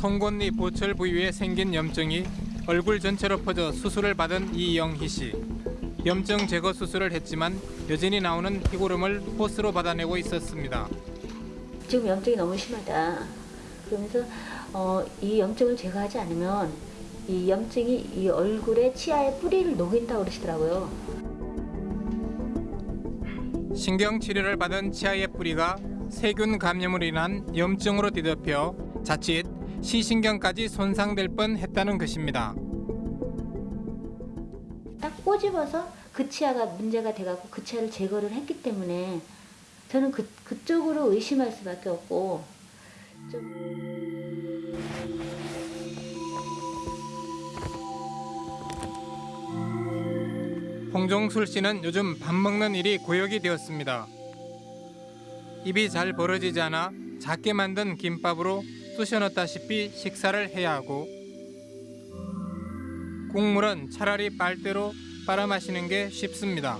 송곳니 보철 부위에 생긴 염증이 얼굴 전체로 퍼져 수술을 받은 이영희 씨. 염증 제거 수술을 했지만 여전히 나오는 피고름을 호스로 받아내고 있었습니다. 지금 염증이 너무 심하다. 그러면서 어, 이 염증을 제거하지 않으면 이 염증이 이 얼굴에 치아의 뿌리를 녹인다고 그러시더라고요. 신경 치료를 받은 치아의 뿌리가 세균 감염으로 인한 염증으로 뒤덮여 자칫 시신경까지 손상될 뻔했다는 것입니다. 딱 꼬집어서 그 치아가 문제가 돼갖고 그 치아를 제거를 했기 때문에 저는 그, 그쪽으로 의심할 수밖에 없고 좀 홍종술 씨는 요즘 밥 먹는 일이 고역이 되었습니다. 입이 잘 벌어지지 않아 작게 만든 김밥으로 쑤셔 넣다시피 식사를 해야 하고 국물은 차라리 빨대로 빨아 마시는 게 쉽습니다.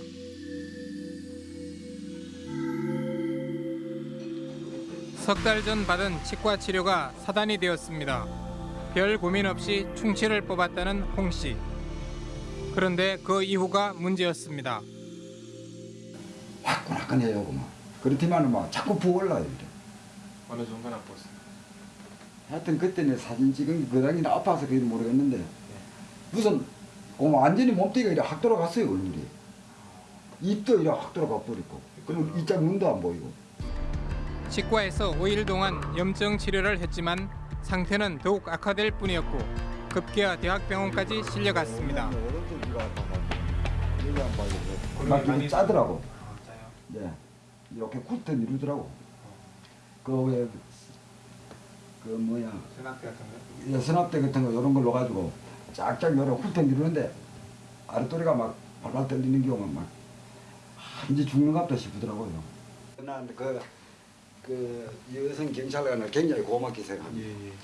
석 달 전 받은 치과 치료가 사단이 되었습니다. 별 고민 없이 충치를 뽑았다는 홍 씨. 그런데 그 이후가 문제였습니다. 화끈화끈해요 그만 그렇지만은 막 자꾸 부어올라요 이래. 어느 정도 나빴어요? 하여튼 그때는 사진 찍은 게 그당이 아파서 그런지 모르겠는데 무슨 그 완전히 몸뚱이가 이래 확 돌아갔어요 얼굴이. 입도 이래 확 돌아가 버리고. 그리고 이자 눈도 안 보이고. 치과에서 5일 동안 염증 치료를 했지만 상태는 더욱 악화될 뿐이었고 급기야 대학병원까지 실려갔습니다. 막 이렇게 짜더라고. 네. 이렇게 훑어 이루더라고. 그왜 그 뭐야 senap대 같은 거? 예, 수납대 같은 거 이런 걸로 가지고 쫙쫙 열어 훑어 이루는데 아랫도리가 막 발발 떨리는 경우가 막 아, 이제 죽는 것 같다 싶더라고요. 난그 그 여성 경찰관을 굉장히 고맙게 생각합니다.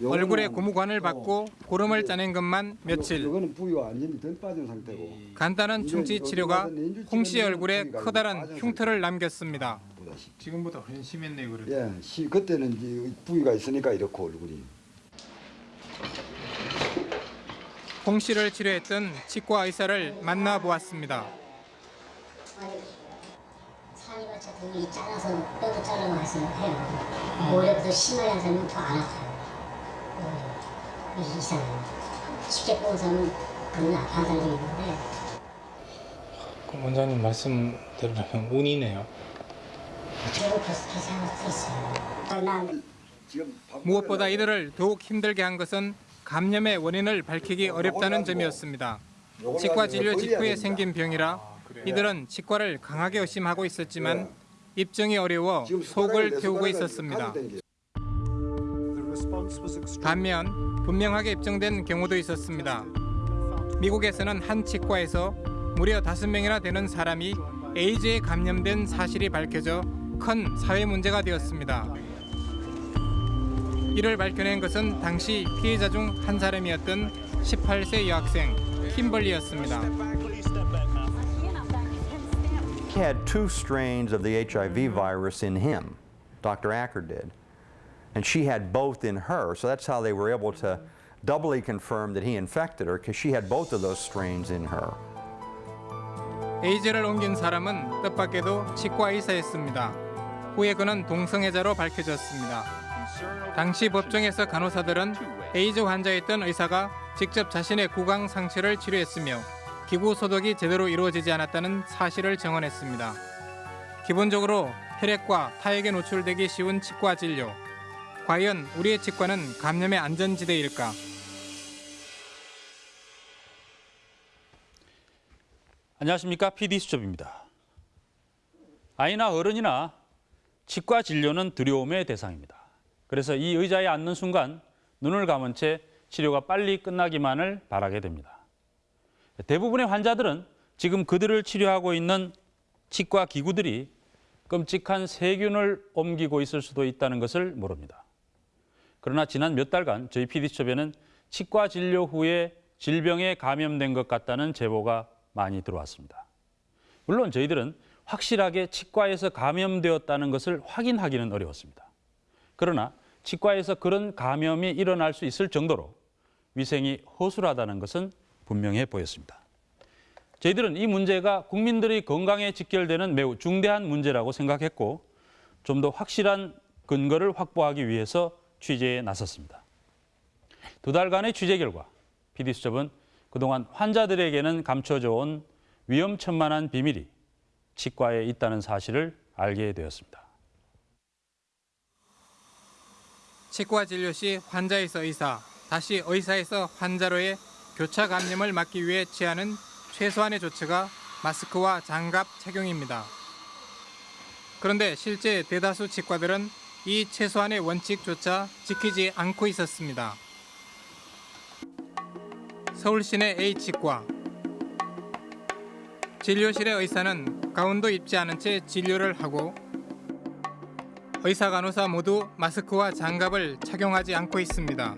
요거는 얼굴에 고무관을 또 받고 고름을 짜낸 것만 며칠. 이거는 부위가 완전히 덜 빠진 상태고 간단한 충치 치료가 홍 씨의 얼굴에 커다란 흉터를 남겼습니다. 보다시피. 지금보다 훨씬 심했네요, 그래도. 예, 시 그때는 이제 부위가 있으니까 이렇고 얼굴이. 홍 씨를 치료했던 치과 의사를 만나 보았습니다. 산이가 등이 잘라서 뼈도 잘라서 해요. 오히려 더 심하게 한 사람은 더안 아파요. 오히려 이 이상해요. 쉽게 뽑은 사람은 그런 아파하는 사람이 있는데 그럼 원장님 말씀대로라면 운이네요. 무엇보다 먹으려고 이들을 더욱 힘들게 한 것은 감염의 원인을 밝히기 어렵다는 점이었습니다. 치과 진료 직후에 생긴 병이라 이들은 치과를 강하게 의심하고 있었지만 입증이 어려워 속을 태우고 있었습니다. 반면 분명하게 입증된 경우도 있었습니다. 미국에서는 한 치과에서 무려 다섯 명이나 되는 사람이 에이즈에 감염된 사실이 밝혀져 큰 사회 문제가 되었습니다. 이를 밝혀낸 것은 당시 피해자 중 한 사람이었던 18세 여학생 킴벌리였습니다. He had two strains of the HIV virus in him, Dr. Acker did. And she had both in her, so that's how they were able to doubly confirm that he infected her, because she had both of those strains in her. 에이즈를 옮긴 사람은 뜻밖에도 치과 의사였습니다. 후에 그는 동성애자로 밝혀졌습니다. 당시 법정에서 간호사들은 에이즈 환자였던 의사가 직접 자신의 구강 상처를 치료했으며 기구 소독이 제대로 이루어지지 않았다는 사실을 증언했습니다. 기본적으로 혈액과 타액에 노출되기 쉬운 치과 진료. 과연 우리의 치과는 감염의 안전지대일까? 안녕하십니까 PD 수첩입니다. 아이나 어른이나 치과 진료는 두려움의 대상입니다. 그래서 이 의자에 앉는 순간 눈을 감은 채 치료가 빨리 끝나기만을 바라게 됩니다. 대부분의 환자들은 지금 그들을 치료하고 있는 치과 기구들이 끔찍한 세균을 옮기고 있을 수도 있다는 것을 모릅니다. 그러나 지난 몇 달간 저희 PD수첩에는 치과 진료 후에 질병에 감염된 것 같다는 제보가 많이 들어왔습니다. 물론 저희들은 확실하게 치과에서 감염되었다는 것을 확인하기는 어려웠습니다. 그러나 치과에서 그런 감염이 일어날 수 있을 정도로 위생이 허술하다는 것은 분명해 보였습니다. 저희들은 이 문제가 국민들의 건강에 직결되는 매우 중대한 문제라고 생각했고 좀 더 확실한 근거를 확보하기 위해서 취재에 나섰습니다. 두 달간의 취재 결과 PD수첩은 그동안 환자들에게는 감춰져 온 위험천만한 비밀이 치과에 있다는 사실을 알게 되었습니다. 치과 진료 시 환자에서 의사, 다시 의사에서 환자로의 교차 감염을 막기 위해 취하는 최소한의 조치가 마스크와 장갑 착용입니다. 그런데 실제 대다수 치과들은 이 최소한의 원칙조차 지키지 않고 있었습니다. 서울 시내 A치과 진료실의 의사는 가운도 입지 않은 채 진료를 하고 의사 간호사 모두 마스크와 장갑을 착용하지 않고 있습니다.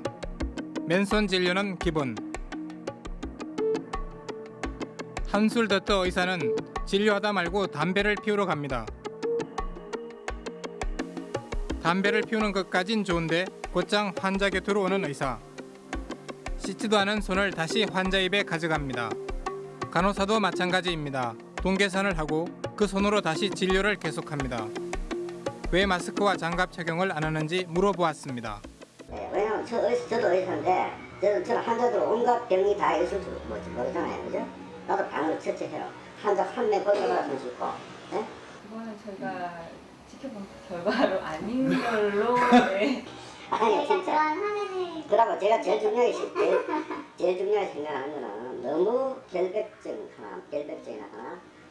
맨손 진료는 기본. 한술 더떠 의사는 진료하다 말고 담배를 피우러 갑니다. 담배를 피우는 것까진 좋은데 곧장 환자 곁으로 오는 의사. 씻지도 않은 손을 다시 환자 입에 가져갑니다. 간호사도 마찬가지입니다. 동계산을 하고 그 손으로 다시 진료를 계속합니다. 왜 마스크와 장갑 착용을 안 하는지 물어보았습니다. 네, 왜냐면 저, 의- 저도 의사인데 저는, 저는 환자들 온갖 병이 다 있을 줄 모르- 모르잖아요 그죠? 나도 방을 처치해요 환자 한명 걸려가서 손 씻고 네? 그거는 저희가 지켜본 결과로 아닌 걸로 네. 아니 진짜 그러고 제가 제일 중요하게 시- 제일, 제일 중요하게 생각하는 거는 너무 결백증 하나 결백증이나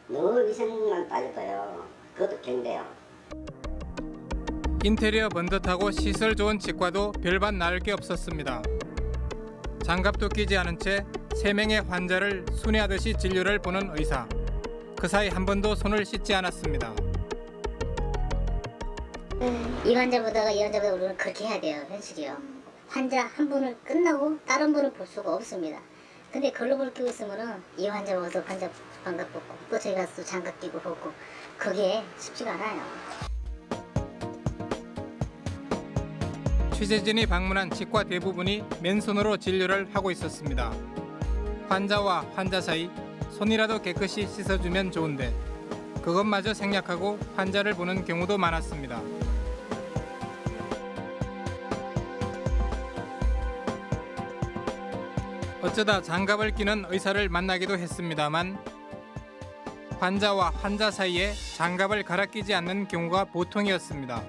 하나 너무 위생만 따져봐요 그것도 경대요 인테리어 번듯하고 시설 좋은 치과도 별반 나을 게 없었습니다. 장갑도 끼지 않은 채 세 명의 환자를 순회하듯이 진료를 보는 의사. 그 사이 한 번도 손을 씻지 않았습니다. 이 환자보다가 이 환자보다 우리는 그렇게 해야 돼요 현실이요 환자 한 분을 끝나고 다른 분을 볼 수가 없습니다 근데 글로벌 끼고 있으면 은 이 환자 와서 환자 반갑 벗고 또 가서 또 장갑 끼고 벗고 그게 쉽지가 않아요 취재진이 방문한 치과 대부분이 맨손으로 진료를 하고 있었습니다. 환자와 환자 사이 손이라도 깨끗이 씻어주면 좋은데 그것마저 생략하고 환자를 보는 경우도 많았습니다. 어쩌다 장갑을 끼는 의사를 만나기도 했습니다만 환자와 환자 사이에 장갑을 갈아 끼지 않는 경우가 보통이었습니다.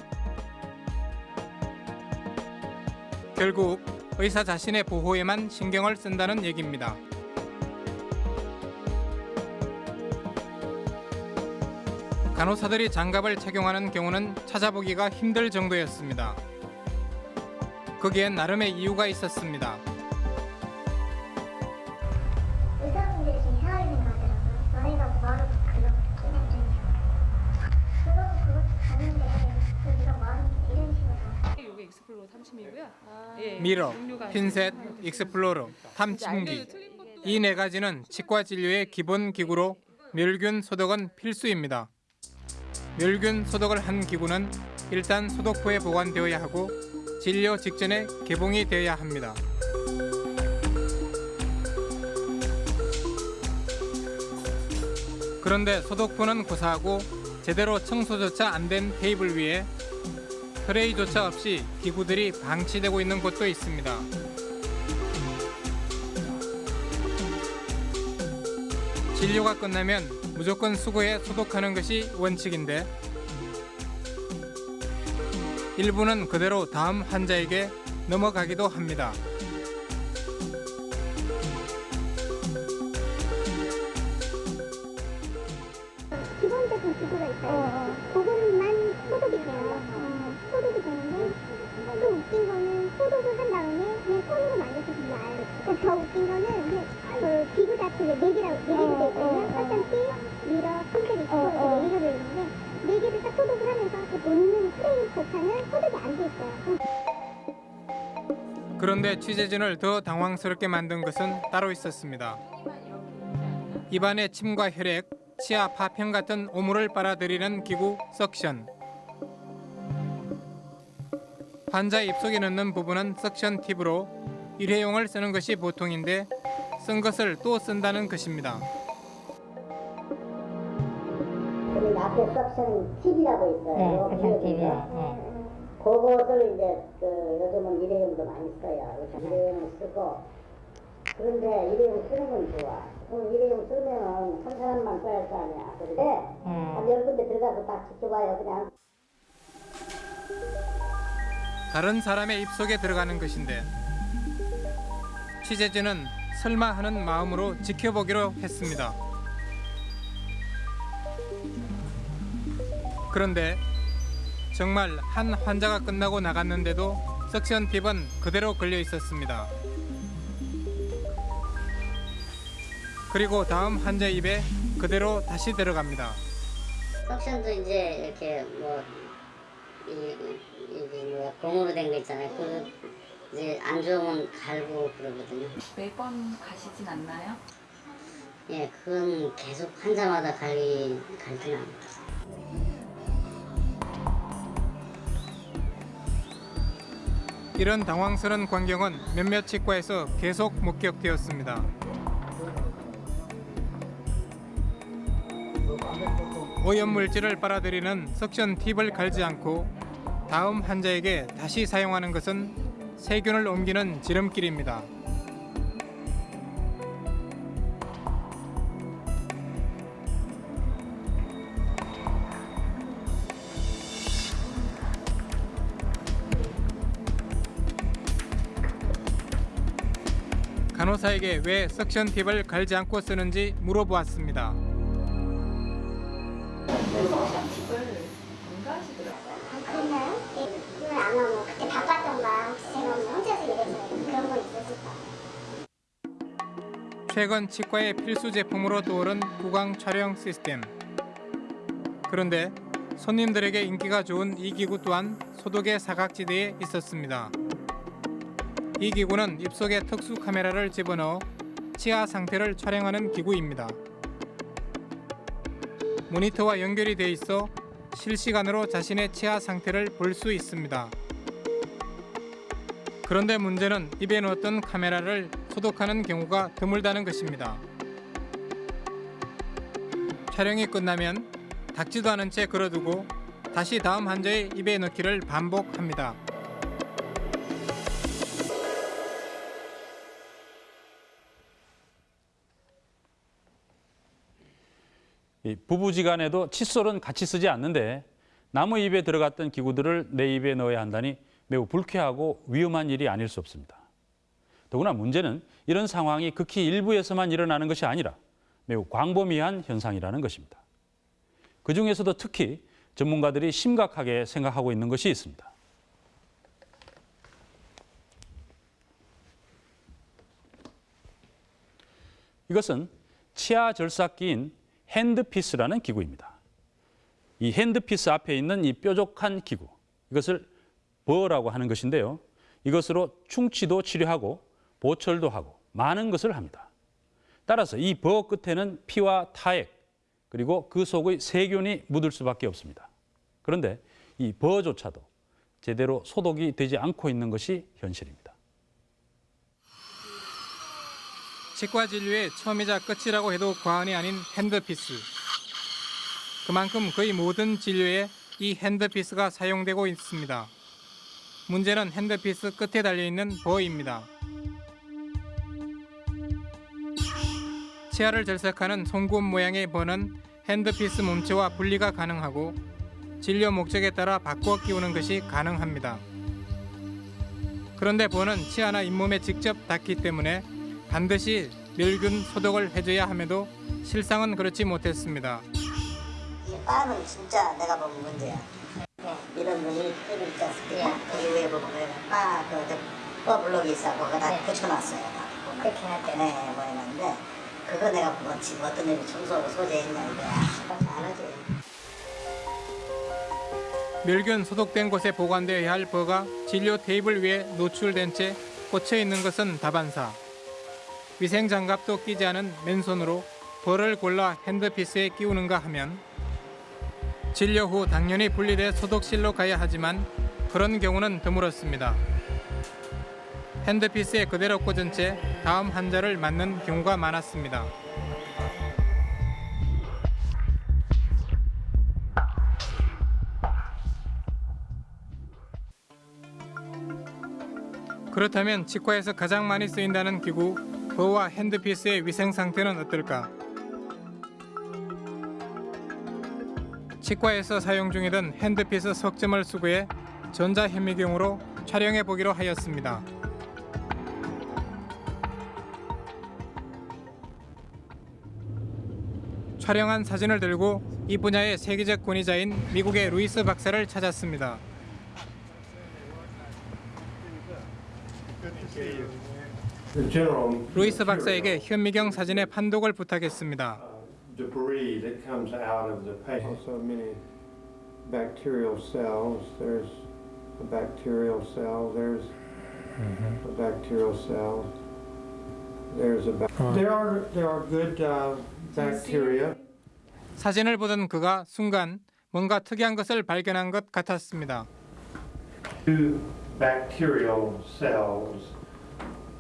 결국 의사 자신의 보호에만 신경을 쓴다는 얘기입니다. 간호사들이 장갑을 착용하는 경우는 찾아보기가 힘들 정도였습니다. 거기엔 나름의 이유가 있었습니다. 의사분들이 좀 이상하게 생각하더라고요 너네가 뭐하러 그거 그냥 좀 그러고 그것도 가는데 그 네가 뭐하는 이런 식으로 이게 explorer 탐침이고요. 예, mirror, 핀셋. explorer, 탐침기 이 네 가지는 치과 진료의 기본 기구로 멸균 소독은 필수입니다. 멸균 소독을 한 기구는 일단 소독포에 보관되어야 하고 진료 직전에 개봉이 되어야 합니다. 그런데 소독포는 고사하고 제대로 청소조차 안 된 테이블 위에 트레이조차 없이 기구들이 방치되고 있는 곳도 있습니다. 진료가 끝나면 무조건 수거해 소독하는 것이 원칙인데 일부는 그대로 다음 환자에게 넘어가기도 합니다. 그런데 취재진을 더 당황스럽게 만든 것은 따로 있었습니다. 입안의 침과 혈액, 치아 파편 같은 오물을 빨아들이는 기구 석션. 환자 입속에 넣는 부분은 석션 팁으로 일회용을 쓰는 것이 보통인데 쓴 것을 또 쓴다는 것입니다. 앞에 석션 팁이라고 있어요. 네, 요 석션. 기억인가? 네. 그것을 이제 그 요즘은 일회용도 많이 써요. 일회용을 쓰고 그런데 일회용 쓰는 건 좋아. 그럼 일회용 쓰면은 한 사람만 써야 할 거 아니야. 그런데 한열 군데 들어가서 딱 지켜봐요. 그냥 다른 사람의 입속에 들어가는 것인데 취재진은 설마 하는 마음으로 지켜보기로 했습니다. 그런데 정말 한 환자가 끝나고 나갔는데도 석션 팁은 그대로 걸려 있었습니다. 그리고 다음 환자 입에 그대로 다시 들어갑니다. 석션도 이제 이렇게 뭐 이, 이게 뭐야 공으로 된 거 있잖아요. 그 이제 안 좋으면 갈고 그러거든요. 매번 가시진 않나요? 예, 그건 계속 환자마다 갈기 갈긴 합니다. 이런 당황스러운 광경은 몇몇 치과에서 계속 목격되었습니다. 오염 물질을 빨아들이는 석션 팁을 갈지 않고 다음 환자에게 다시 사용하는 것은 세균을 옮기는 지름길입니다. 간호사에게 왜 석션 팁을 갈지 않고 쓰는지 물어보았습니다. 최근 치과의 필수 제품으로 떠오른 구강 촬영 시스템. 그런데 손님들에게 인기가 좋은 이 기구 또한 소독의 사각지대에 있었습니다. 이 기구는 입속에 특수 카메라를 집어넣어 치아 상태를 촬영하는 기구입니다. 모니터와 연결이 돼 있어 실시간으로 자신의 치아 상태를 볼 수 있습니다. 그런데 문제는 입에 넣었던 카메라를 소독하는 경우가 드물다는 것입니다. 촬영이 끝나면 닦지도 않은 채 걸어두고 다시 다음 환자의 입에 넣기를 반복합니다. 부부지간에도 칫솔은 같이 쓰지 않는데 남의 입에 들어갔던 기구들을 내 입에 넣어야 한다니 매우 불쾌하고 위험한 일이 아닐 수 없습니다. 더구나 문제는 이런 상황이 극히 일부에서만 일어나는 것이 아니라 매우 광범위한 현상이라는 것입니다. 그 중에서도 특히 전문가들이 심각하게 생각하고 있는 것이 있습니다. 이것은 치아 절삭기인 핸드피스라는 기구입니다. 이 핸드피스 앞에 있는 이 뾰족한 기구, 이것을 버라고 하는 것인데요. 이것으로 충치도 치료하고 보철도 하고 많은 것을 합니다. 따라서 이버 끝에는 피와 타액 그리고 그 속의 세균이 묻을 수밖에 없습니다. 그런데 이 버조차도 제대로 소독이 되지 않고 있는 것이 현실입니다. 치과 진료의 처음이자 끝이라고 해도 과언이 아닌 handpiece. 그만큼 거의 모든 진료에 이 handpiece가 사용되고 있습니다. 문제는 handpiece 끝에 달려있는 bur입니다. 치아를 절삭하는 송곳 모양의 bur는 handpiece 몸체와 분리가 가능하고 진료 목적에 따라 바꿔 끼우는 것이 가능합니다. 그런데 버는 치아나 잇몸에 직접 닿기 때문에 반드시 멸균 소독을 해줘야 함에도 실상은 그렇지 못했습니다. 이 빠는 진짜 내가 보면 문제야. 이런 놈이 끈을 있지 않습니까? 그 위에 보면 빠, 그, 빠 블록이 있어. 거기다 붙여놨어요. 다. 그렇게 할 때. 네, 뭐 있는데 그거 내가 뭐 지금 어떤 놈이 청소하고 소재했냐 이거야. 안 하지. 멸균 소독된 곳에 보관되어야 할 버가 진료 테이블 위에 노출된 채 꽂혀 있는 것은 다반사. 위생 장갑도 끼지 않은 맨손으로 벌을 골라 핸드피스에 끼우는가 하면 진료 후 당연히 분리돼 소독실로 가야 하지만 그런 경우는 드물었습니다. 핸드피스에 그대로 꽂은 채 다음 환자를 맞는 경우가 많았습니다. 그렇다면 치과에서 가장 많이 쓰인다는 기구 bur와 handpiece의 위생 상태는 어떨까? 치과에서 사용 중이던 handpiece 석 점을 수거해 전자현미경으로 촬영해 보기로 하였습니다. 촬영한 사진을 들고 이 분야의 세계적 권위자인 미국의 루이스 박사를 찾았습니다. The general 루이스 박사에게 현미경 사진의 판독을 부탁했습니다. debris that comes out of the patient. Also many bacterial cells. There's a bacterial cell. There's a bacterial cell. There's a bac- there are there are good uh, bacteria. 사진을 보던 그가 순간 뭔가 특이한 것을 발견한 것 같았습니다. Two bacterial cells.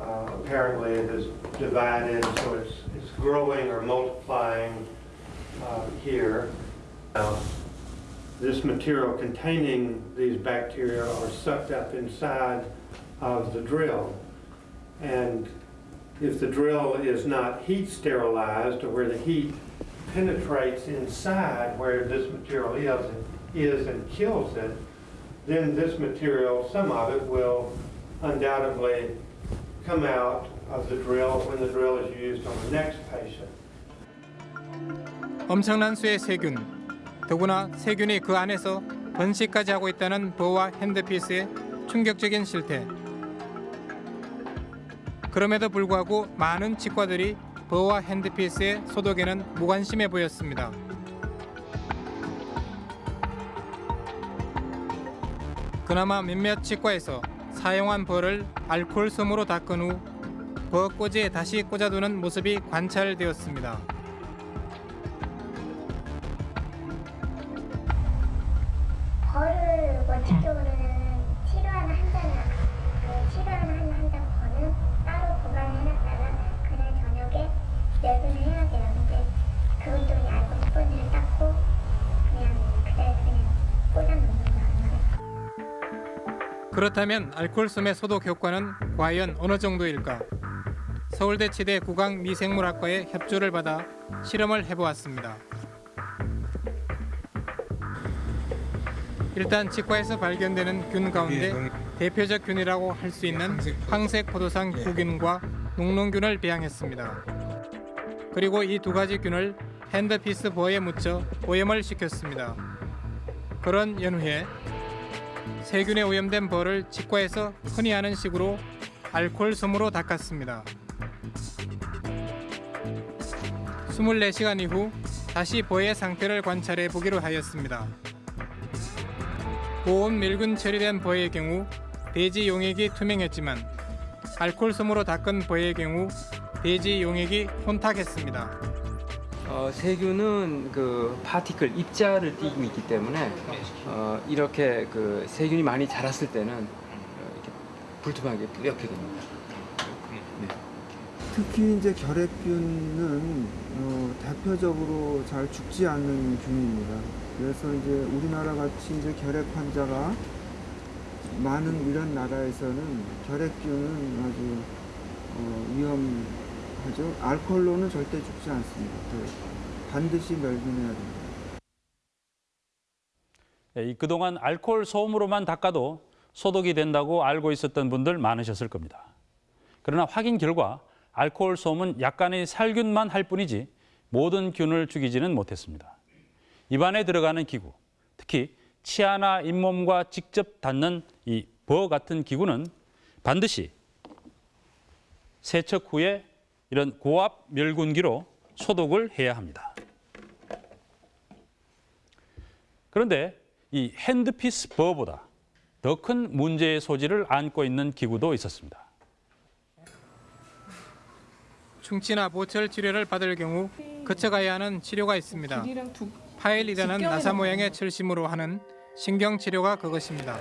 Uh, apparently, it is divided, so it's it's growing or multiplying uh, here. Now, this material containing these bacteria are sucked up inside of the drill. And if the drill is not heat sterilized or where the heat penetrates inside where this material is, is and kills it, then this material, some of it will undoubtedly come out of the drill when the drill is used on the next patient. 엄청난 수의 세균, 더구나 세균이 그 안에서 번식까지 하고 있다는 버와 핸드피스의 충격적인 실태. 그럼에도 불구하고 많은 치과들이 버와 핸드피스의 소독에는 무관심해 보였습니다. 그나마 몇몇 치과에서 사용한 벌을 알코올 솜으로 닦은 후 버꼬지에 다시 꽂아두는 모습이 관찰되었습니다. 벌을 원칙적으로는 치료하는 환자는 그 치료하는 환자 벌은 따로 보관을 해놨다가 그날 저녁에 열분을 해야 돼 그렇다면 알코올 솜의 소독 효과는 과연 어느 정도일까? 서울대 치대 구강 미생물학과의 협조를 받아 실험을 해보았습니다. 일단 치과에서 발견되는 균 가운데 대표적 균이라고 할 수 있는 황색 포도상 구균과 녹농균을 배양했습니다. 그리고 이 두 가지 균을 핸드피스 버에 묻혀 오염을 시켰습니다. 그런 연후에 세균에 오염된 벌을 치과에서 흔히 하는 식으로 알코올 솜으로 닦았습니다. 24시간 이후 다시 벌의 상태를 관찰해 보기로 하였습니다. 고온 밀균 처리된 벌의 경우 대지 용액이 투명했지만 알코올 솜으로 닦은 벌의 경우 대지 용액이 혼탁했습니다. 어, 세균은 그 파티클 입자를 띠고 있기 때문에 어, 이렇게 그 세균이 많이 자랐을 때는 어, 이렇게 불투명하게 뿌옇게 됩니다. 특히 이제 결핵균은 어, 대표적으로 잘 죽지 않는 균입니다. 그래서 이제 우리나라 같이 이제 결핵 환자가 많은 이런 나라에서는 결핵균은 아주 어, 위험 하죠. 알코올로는 절대 죽지 않습니다. 그 반드시 멸균해야 됩니다. 예, 이 그동안 알코올 소음으로만 닦아도 소독이 된다고 알고 있었던 분들 많으셨을 겁니다. 그러나 확인 결과 알코올 소음은 약간의 살균만 할 뿐이지 모든 균을 죽이지는 못했습니다. 입안에 들어가는 기구, 특히 치아나 잇몸과 직접 닿는 이버 같은 기구는 반드시 세척 후에 이런 고압 멸균기로 소독을 해야 합니다. 그런데 이 핸드피스 버보다 더 큰 문제의 소지를 안고 있는 기구도 있었습니다. 충치나 보철 치료를 받을 경우 거쳐가야 하는 치료가 있습니다. 파일이라는 나사 모양의 철심으로 하는 신경 치료가 그것입니다.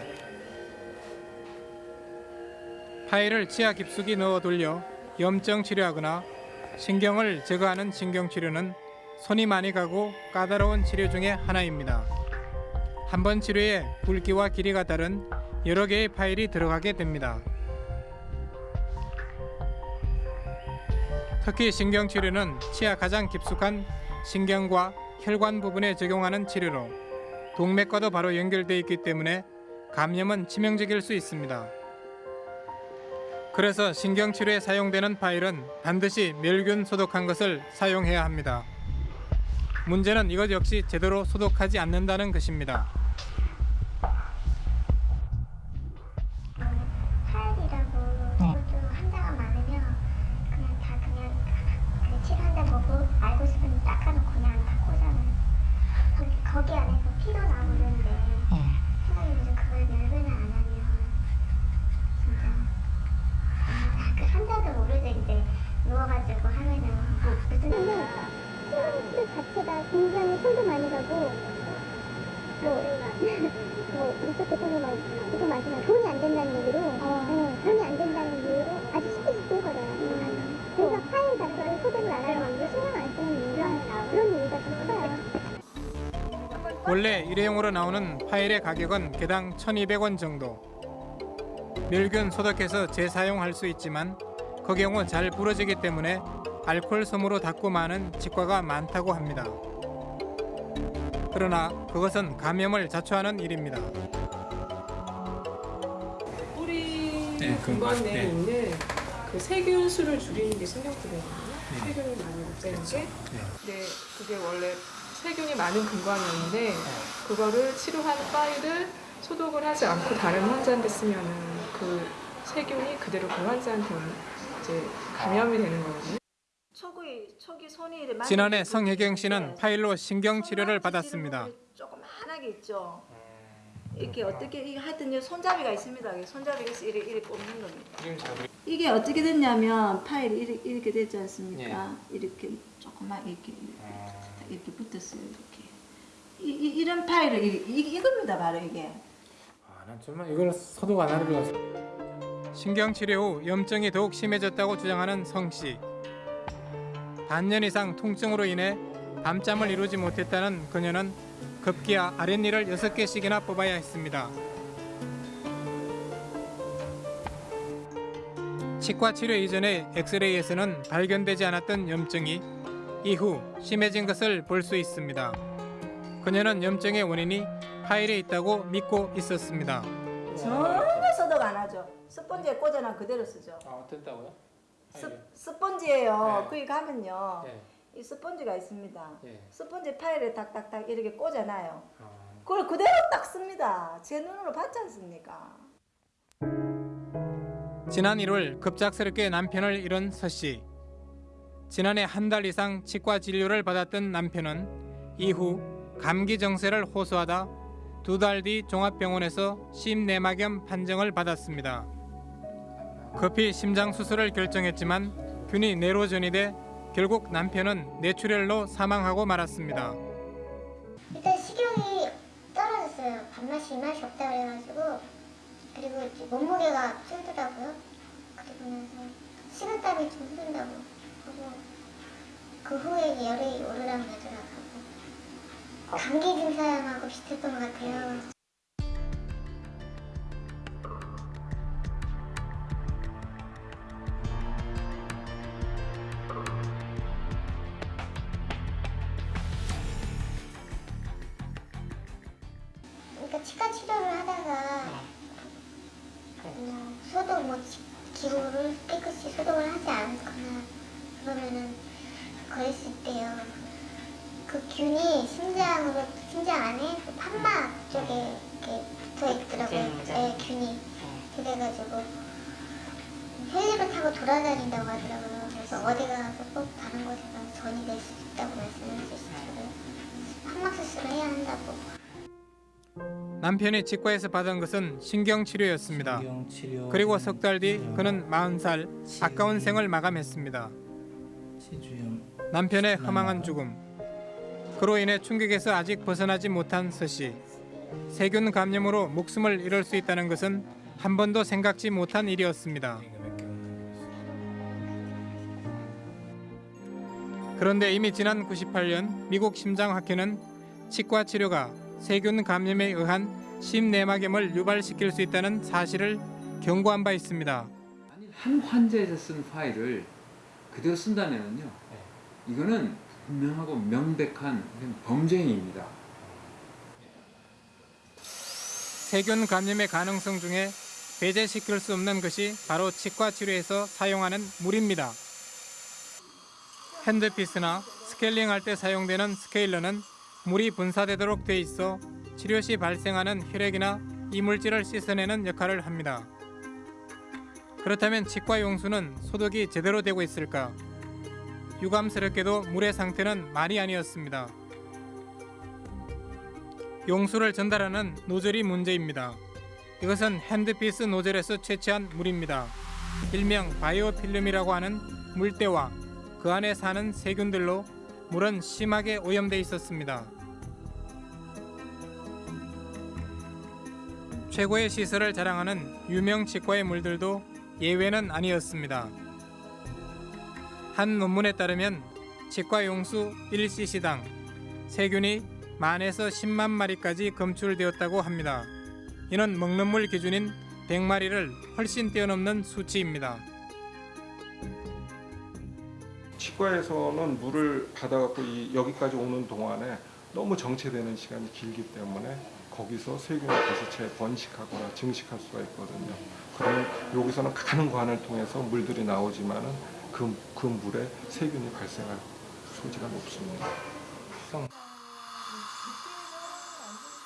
파일을 치아 깊숙이 넣어 돌려 염증 치료하거나 신경을 제거하는 신경 치료는 손이 많이 가고 까다로운 치료 중에 하나입니다. 한 번 치료에 굵기와 길이가 다른 여러 개의 파일이 들어가게 됩니다. 특히 신경 치료는 치아 가장 깊숙한 신경과 혈관 부분에 적용하는 치료로 동맥과도 바로 연결되어 있기 때문에 감염은 치명적일 수 있습니다. 그래서 신경 치료에 사용되는 파일은 반드시 멸균 소독한 것을 사용해야 합니다. 문제는 이것 역시 제대로 소독하지 않는다는 것입니다. 원래 일회용으로 나오는 파일의 가격은 개당 1,200원 정도. 멸균 소독해서 재사용할 수 있지만 그 경우 잘 부러지기 때문에 알코올 솜으로 닦고 마는 치과가 많다고 합니다. 그러나 그것은 감염을 자초하는 일입니다. 뿌리 네, 내에 네. 있는 그 세균 수를 줄이는 게 신경쓰거든요. 세균을 많이 없애는 게. 네, 그게 원래 세균이 많은 근관이었는데 그거를 치료한 파일을 소독을 하지 않고 다른 환자한테 쓰면은 그 세균이 그대로 그 환자한테 이제 감염이 되는 거거든요. 초기 초기 손이 이렇게 많이 지난해 있고 성혜경 씨는 있는데 파일로 신경 치료를 받았습니다. 분이 조그만하게 있죠. 이렇게 어떻게 이게 하여튼 이 손잡이가 있습니다. 이게 손잡이가 이렇게, 이렇게 뽑는 겁니다. 이게 어떻게 됐냐면 파일이 이렇게, 이렇게 됐지 않습니까? 이렇게 조그만 이렇게 이렇게, 이렇게 붙었어요. 이렇게 이, 이, 이런 파일을 이, 이, 이 겁니다. 바로 이게. 난 정말 이걸 소독 안 하는 신경 치료 후 염증이 더욱 심해졌다고 주장하는 성 씨. 반년 이상 통증으로 인해 밤잠을 이루지 못했다는 그녀는 급기야 아랫니를 6개씩이나 뽑아야 했습니다. 치과 치료 이전에 엑스레이에서는 발견되지 않았던 염증이 이후 심해진 것을 볼 수 있습니다. 그녀는 염증의 원인이 파일에 있다고 믿고 있었습니다. 정말 소독 안 하죠. 스펀지에 꽂아놔 그대로 쓰죠. 아, 어땠다고요? 스, 스펀지예요. 네. 거기 가면요. 네. 이 스펀지가 있습니다. 예. 스펀지 파일에 딱딱딱 이렇게 꽂아놔요. 아. 그걸 그대로 딱 씁니다. 제 눈으로 봤지 않습니까? 지난 1월 급작스럽게 남편을 잃은 서 씨. 지난해 한 달 이상 치과 진료를 받았던 남편은 이후 감기 정세를 호소하다 두 달 뒤 종합병원에서 심내막염 판정을 받았습니다. 급히 심장 수술을 결정했지만 균이 뇌로 전이 돼 결국 남편은 뇌출혈로 사망하고 말았습니다. 일단 식욕이 떨어졌어요. 밥맛이 입맛이 없다 그래가지고 그리고 몸무게가 줄더라고요. 그리고 나서 식은땀이 좀 흐른다고 그 후에 열이 오르락 내리락 하고 감기 증상하고 비슷했던 것 같아요. 그러니까 치과 치료를 하다가 뭐 소독 뭐 지- 기구를 깨끗이 소독을 하지 않거나 그러면은 그랬을 때요. 그 균이 심장으로 심장 안에 그 판막 쪽에 이렇게 붙어 있더라고요. 네, 균이 그래가지고 헬리를 타고 돌아다닌다고 하더라고요. 그래서 어디 가서 꼭 다른 곳에 가서 전이 될 수 있다고 말씀을 해주시더라고요. 판막 수술을 해야 한다고. 남편이 치과에서 받은 것은 신경 치료였습니다. 그리고 석 달 뒤 그는 40살 아까운 생을 마감했습니다. 남편의 허망한 죽음. 그로 인해 충격에서 아직 벗어나지 못한 서씨. 세균 감염으로 목숨을 잃을 수 있다는 것은 한 번도 생각지 못한 일이었습니다. 그런데 이미 지난 98년 미국 심장학회는 치과 치료가 세균 감염에 의한 심내막염을 유발시킬 수 있다는 사실을 경고한 바 있습니다. 한 환자에서 쓴 파일을 그대로 쓴다면요. 이거는 분명하고 명백한 범죄행위입니다. 세균 감염의 가능성 중에 배제시킬 수 없는 것이 바로 치과 치료에서 사용하는 물입니다. 핸드피스나 스케일링할 때 사용되는 스케일러는 물이 분사되도록 돼 있어 치료 시 발생하는 혈액이나 이물질을 씻어내는 역할을 합니다. 그렇다면 치과 용수는 소독이 제대로 되고 있을까? 유감스럽게도 물의 상태는 말이 아니었습니다. 용수를 전달하는 노즐이 문제입니다. 이것은 핸드피스 노즐에서 채취한 물입니다. 일명 바이오필름이라고 하는 물때와 그 안에 사는 세균들로 물은 심하게 오염돼 있었습니다. 최고의 시설을 자랑하는 유명 치과의 물들도 예외는 아니었습니다. 한 논문에 따르면 치과 용수 1cc당 세균이 만에서 10만 마리까지 검출되었다고 합니다. 이는 먹는 물 기준인 100마리를 훨씬 뛰어넘는 수치입니다. 치과에서는 물을 받아갖고 이 여기까지 오는 동안에 너무 정체되는 시간이 길기 때문에 거기서 세균이 다시 재번식하거나 증식할 수가 있거든요. 그러면 여기서는 가는 관을 통해서 물들이 나오지만은 그, 그 물에 세균이 발생할 소지가 높습니다.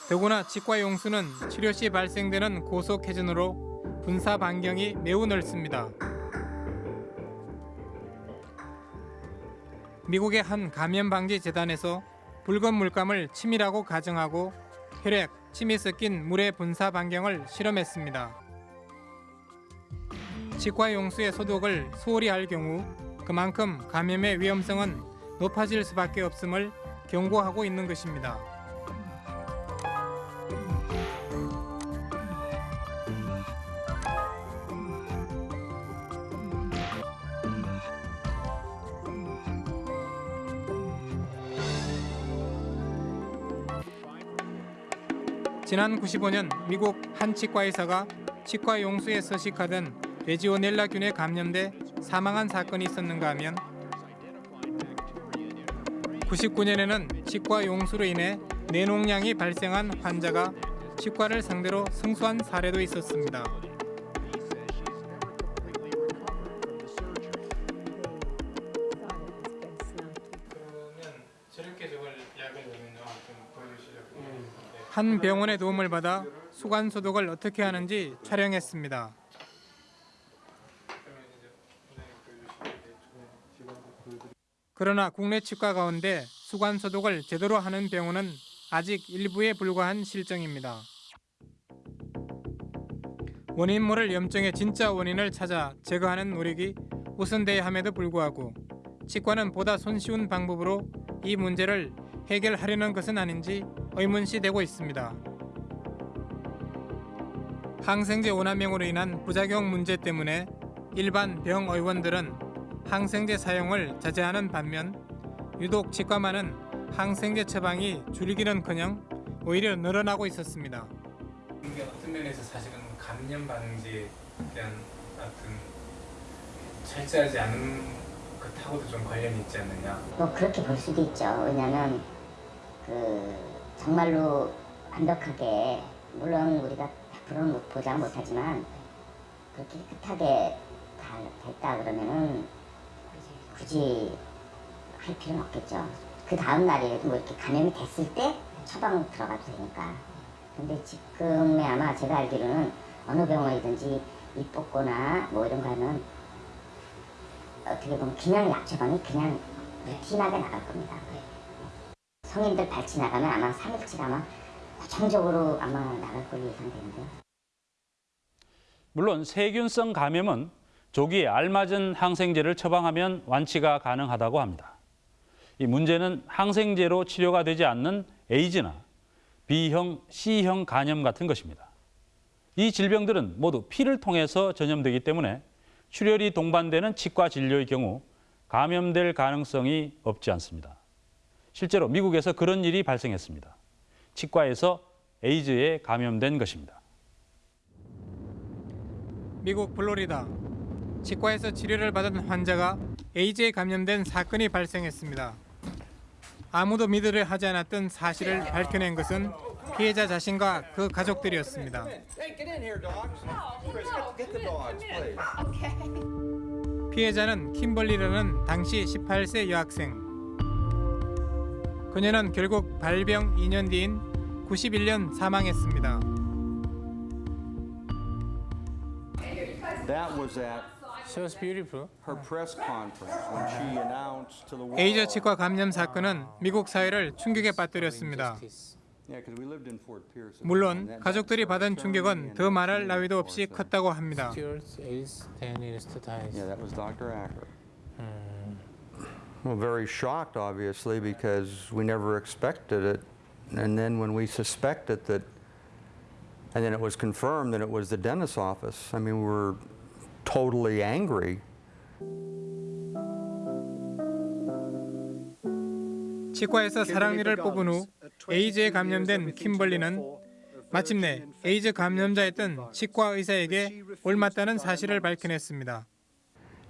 더구나 치과 용수는 치료 시 발생되는 고속 회전으로 분사 반경이 매우 넓습니다. 미국의 한 감염 방지 재단에서 붉은 물감을 침이라고 가정하고 혈액, 침이 섞인 물의 분사 반경을 실험했습니다. 치과 용수의 소독을 소홀히 할 경우 그만큼 감염의 위험성은 높아질 수밖에 없음을 경고하고 있는 것입니다. 지난 95년 미국 한 치과 의사가 치과 용수에 서식하던 레지오넬라균에 감염돼 사망한 사건이 있었는가 하면 99년에는 치과 용수로 인해 뇌농양이 발생한 환자가 치과를 상대로 승소한 사례도 있었습니다. 한 병원의 도움을 받아 수관 소독을 어떻게 하는지 촬영했습니다. 그러나 국내 치과 가운데 수관 소독을 제대로 하는 병원은 아직 일부에 불과한 실정입니다. 원인 모를 염증의 진짜 원인을 찾아 제거하는 노력이 우선돼야 함에도 불구하고 치과는 보다 손쉬운 방법으로 이 문제를 해결하려는 것은 아닌지 의문시 되고 있습니다. 항생제 오남용으로 인한 부작용 문제 때문에 일반 병 의원들은 항생제 사용을 자제하는 반면 유독 치과만은 항생제 처방이 줄기는커녕 오히려 늘어나고 있었습니다. 이게 어떤 면에서 사실은 감염 방지에 대한 어떤 철저하지 않은 것하고도 좀 관련이 있지 않느냐. 뭐 그렇게 볼 수도 있죠. 왜냐하면 그 정말로 완벽하게 물론 우리가 100%는 보장 못하지만 그렇게 깨끗하게 다 됐다 그러면은 굳이 할 필요는 없겠죠. 그 다음 날이라도 뭐 이렇게 감염이 됐을 때 처방 들어가도 되니까. 근데 지금에 아마 제가 알기로는 어느 병원이든지 입 뽑거나 뭐 이런 거 하면 어떻게 보면 그냥 약 처방이 그냥 루틴하게 나갈 겁니다. 성인들 발치 나가면 아마 3일치가 아마 고정적으로 아마 나갈 걸로 예상되는데요. 물론 세균성 감염은 조기에 알맞은 항생제를 처방하면 완치가 가능하다고 합니다. 이 문제는 항생제로 치료가 되지 않는 에이즈나 B형, C형 간염 같은 것입니다. 이 질병들은 모두 피를 통해서 전염되기 때문에 출혈이 동반되는 치과 진료의 경우 감염될 가능성이 없지 않습니다. 실제로 미국에서 그런 일이 발생했습니다. 치과에서 에이즈에 감염된 것입니다. 미국 플로리다 치과에서 치료를 받은 환자가 에이즈에 감염된 사건이 발생했습니다. 아무도 믿으려 하지 않았던 사실을 밝혀낸 것은 피해자 자신과 그 가족들이었습니다. 피해자는 킴벌리라는 당시 18세 여학생. 그녀는 결국 발병 2년 뒤인 91년 사망했습니다. That was at She was beautiful. her press conference when she announced to the world. 에이즈 치과 감염 사건은 미국 사회를 충격에 빠뜨렸습니다. 물론 가족들이 받은 충격은 더 말할 나위도 없이 컸다고 합니다. Yeah, that was Dr. Acker. Well, very shocked, obviously, because we never expected it. And then when we suspected that, and then it was confirmed that it was the dentist's office, I mean, we were totally angry. 치과에서 사랑니를 뽑은 후 에이즈에 감염된 킴벌리는 마침내 에이즈 감염자였던 치과 의사에게 옮았다는 사실을 밝혀냈습니다.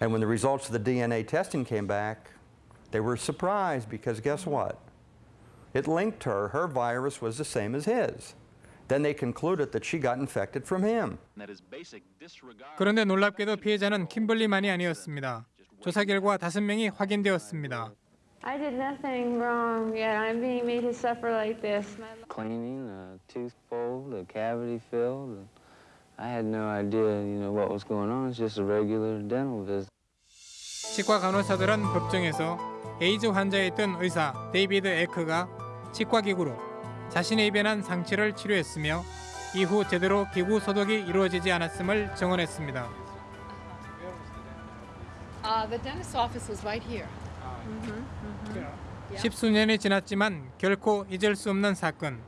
And when the results of the DNA testing came back, they were surprised because guess what? It linked her, her virus was the same as his. Then they concluded that she got infected from him. 그런데 놀랍게도 피해자는 킴벌리만이 아니었습니다. 조사 결과 다섯 명이 확인되었습니다. I did nothing wrong yet. I'm being made to suffer like this. Cleaning, the tooth pulled, the cavity filled. I had no idea, you know, what was going on. It's just a regular dental visit. 치과 간호사들은 법정에서 에이즈 환자였던 의사 데이비드 에크가 치과 기구로 자신의 입에 난 상처를 치료했으며 이후 제대로 기구 소독이 이루어지지 않았음을 증언했습니다. Uh, the dentist's office was right here. 십수년이 지났지만 결코 잊을 수 없는 사건.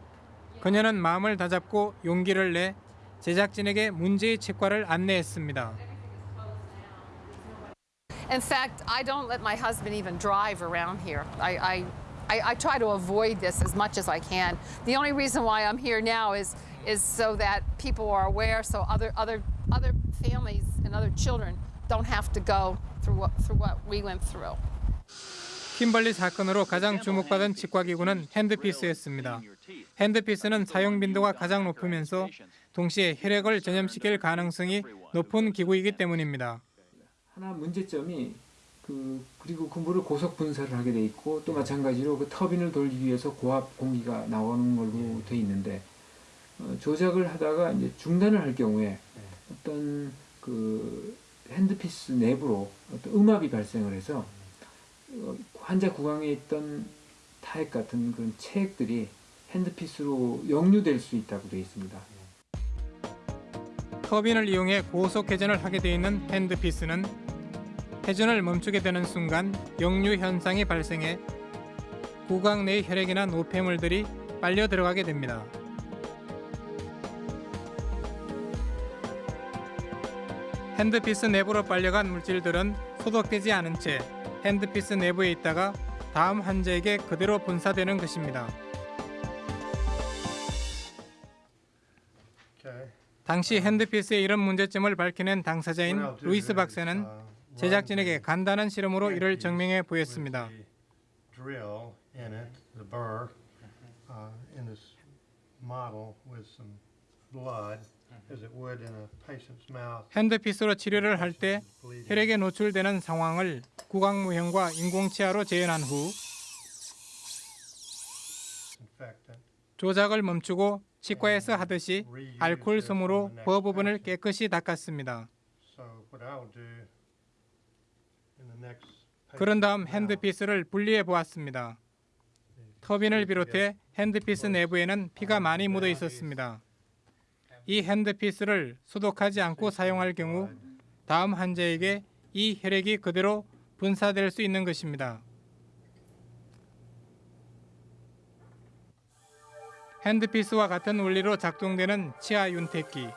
그녀는 마음을 다잡고 용기를 내 제작진에게 문제의 치과를 안내했습니다. In fact, I don't let my husband even drive around here. I, I, I, I try to avoid this as much as I can. The only reason why I'm here now is, is so that people are aware, so other, other, other families and other children don't have to go through what, through what we went through. 킴벌리 사건으로 가장 주목받은 치과 기구는 핸드피스였습니다. 핸드피스는 사용 빈도가 가장 높으면서 동시에 혈액을 전염시킬 가능성이 높은 기구이기 때문입니다. 하나 문제점이 그 그리고 그 물을 고속 분사를 하게 돼 있고 또 마찬가지로 그 터빈을 돌리기 위해서 고압 공기가 나오는 걸로 돼 있는데 어, 조작을 하다가 이제 중단을 할 경우에 어떤 그 핸드피스 내부로 어떤 음압이 발생을 해서 어, 환자 구강에 있던 타액 같은 그런 체액들이 핸드피스로 역류될 수 있다고 되어 있습니다. 터빈을 이용해 고속 회전을 하게 되어 있는 핸드피스는 회전을 멈추게 되는 순간 역류 현상이 발생해 구강 내의 혈액이나 노폐물들이 빨려 들어가게 됩니다. handpiece 내부로 빨려간 물질들은 소독되지 않은 채 handpiece 내부에 있다가 다음 환자에게 그대로 분사되는 것입니다. 당시 handpiece의 이런 문제점을 밝혀낸 당사자인 루이스 박사는 제작진에게 간단한 실험으로 이를 증명해 보였습니다. uh. 핸드피스로 치료를 할 때 혈액에 노출되는 상황을 구강무형과 인공치아로 재현한 후. 조작을 멈추고 치과에서 하듯이 알코올 솜으로 부어 부분을 깨끗이 닦았습니다. So what I'll do in the next 그런 다음 핸드피스를 분리해 보았습니다. 터빈을 비롯해 핸드피스 내부에는 피가 많이 묻어 있었습니다. 이 handpiece를 소독하지 않고 사용할 경우 다음 환자에게 이 혈액이 그대로 분사될 수 있는 것입니다. handpiece와 같은 원리로 작동되는 치아 윤택기.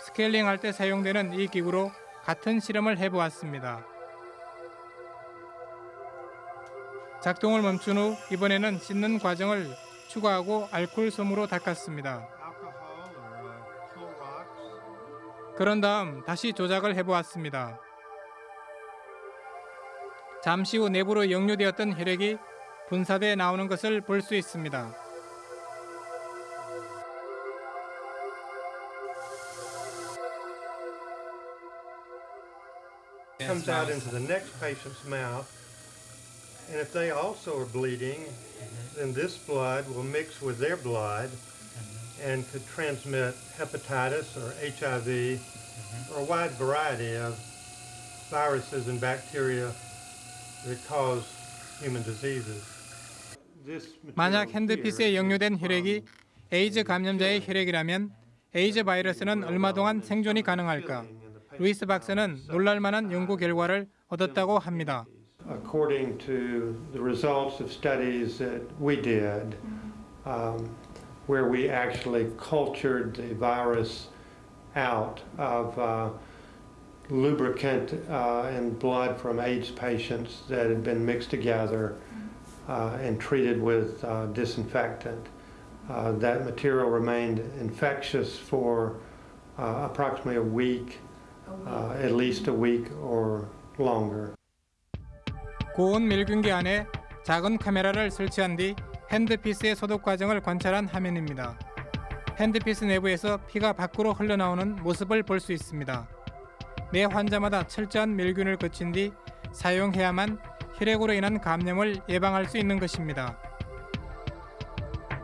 스케일링 할 때 사용되는 이 기구로 같은 실험을 해보았습니다. 작동을 멈춘 후 이번에는 씻는 과정을 추가하고 알코올 솜으로 닦았습니다. 그런 다음 다시 조작을 해보았습니다. 잠시 후 내부로 역류되었던 혈액이 분사돼 나오는 것을 볼 수 있습니다. comes out into the next patient's mouth. And if they also are bleeding, then this blood will mix with their blood and could transmit hepatitis or HIV or a wide variety of viruses and bacteria that cause human diseases. This 만약 핸드피스에 역류된 혈액이 에이즈 감염자의 혈액이라면 에이즈 바이러스는 얼마 동안 생존이 가능할까? 루이스 박사는 놀랄만한 연구 결과를 얻었다고 합니다. According to the results of studies that we did, um, where we actually cultured the virus out of uh, lubricant uh, and blood from AIDS patients that had been mixed together uh, and treated with uh, disinfectant. Uh, that material remained infectious for uh, approximately a week, uh, at least a week or longer. 고온 밀균기 안에 작은 카메라를 설치한 뒤 핸드피스의 소독 과정을 관찰한 화면입니다. 핸드피스 내부에서 피가 밖으로 흘러나오는 모습을 볼 수 있습니다. 매 환자마다 철저한 밀균을 거친 뒤 사용해야만 혈액으로 인한 감염을 예방할 수 있는 것입니다.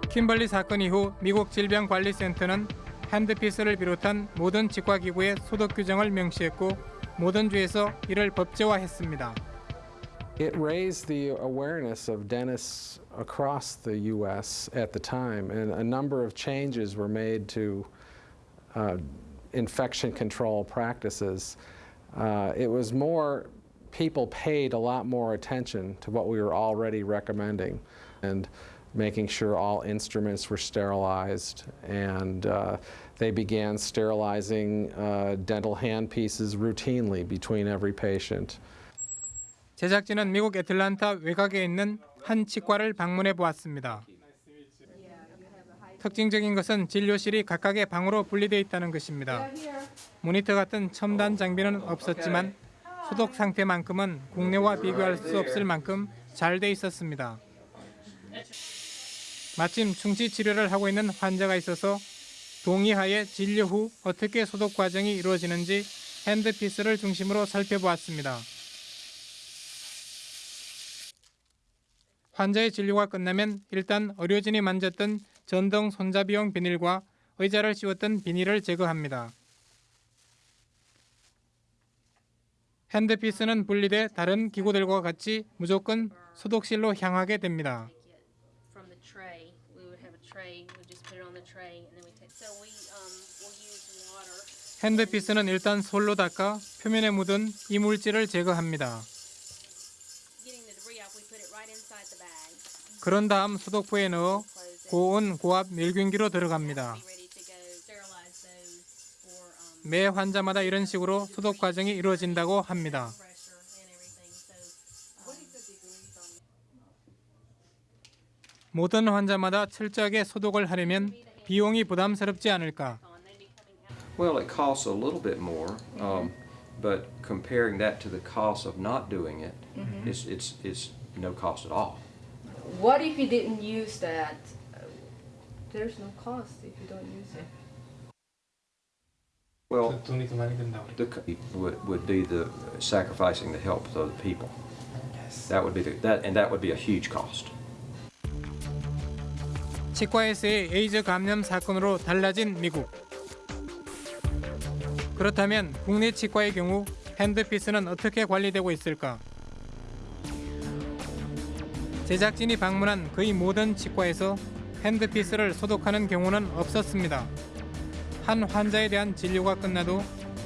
킴벌리 사건 이후 미국 질병관리센터는 핸드피스를 비롯한 모든 치과기구의 소독 규정을 명시했고 모든 주에서 이를 법제화했습니다. It raised the awareness of dentists across the U.S. at the time, and a number of changes were made to uh, infection control practices. Uh, it was more, people paid a lot more attention to what we were already recommending and making sure all instruments were sterilized, and uh, they began sterilizing uh, dental handpieces routinely between every patient. 제작진은 미국 애틀란타 외곽에 있는 한 치과를 방문해 보았습니다. 특징적인 것은 진료실이 각각의 방으로 분리되어 있다는 것입니다. 모니터 같은 첨단 장비는 없었지만 소독 상태만큼은 국내와 비교할 수 없을 만큼 잘 돼 있었습니다. 마침 충치 치료를 하고 있는 환자가 있어서 동의하에 진료 후 어떻게 소독 과정이 이루어지는지 핸드피스를 중심으로 살펴보았습니다. 환자의 진료가 끝나면 일단 의료진이 만졌던 전동 손잡이용 비닐과 의자를 씌웠던 비닐을 제거합니다. 핸드피스는 분리돼 다른 기구들과 같이 무조건 소독실로 향하게 됩니다. um. 핸드피스는 일단 솔로 닦아 표면에 묻은 이물질을 제거합니다. 그런 다음 소독포에 넣어 고온 고압 밀균기로 들어갑니다. Um 매 환자마다 이런 식으로 소독 과정이 이루어진다고 합니다. 모든 환자마다 철저하게 소독을 하려면 비용이 부담스럽지 않을까? Well, it costs a little bit more, um, but comparing that to the cost of not doing it, Mhm. it's, it's, it's no cost at all. What if you didn't use that? There's no cost if you don't use it. Well, the, would, would be the sacrificing the health of other people. That would be the, that, and that would be a huge cost. 치과에서의 에이즈 감염 사건으로 달라진 미국. 그렇다면 국내 치과의 경우 핸드피스는 어떻게 관리되고 있을까? 제작진이 방문한 거의 모든 치과에서 핸드피스를 소독하는 경우는 없었습니다. 한 환자에 대한 진료가 끝나도